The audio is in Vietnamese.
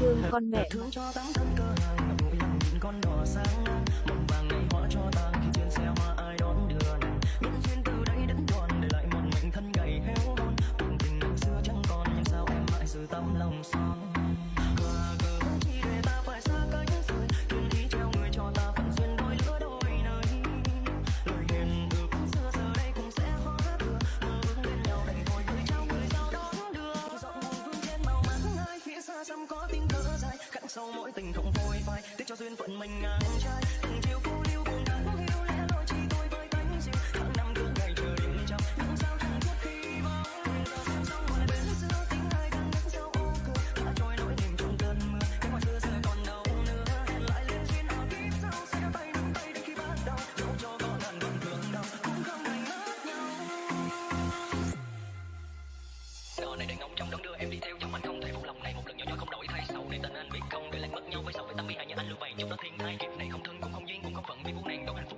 thương con mẹ thương cho tấm thân cơ hàng con đỏ sáng. có tiếng thở dài khắc sâu mỗi tình không vội vai nhiều lần thiên tai kiếp này không thân, cũng không duyên, cũng không phận. Vì vô nàng đâu hạnh phúc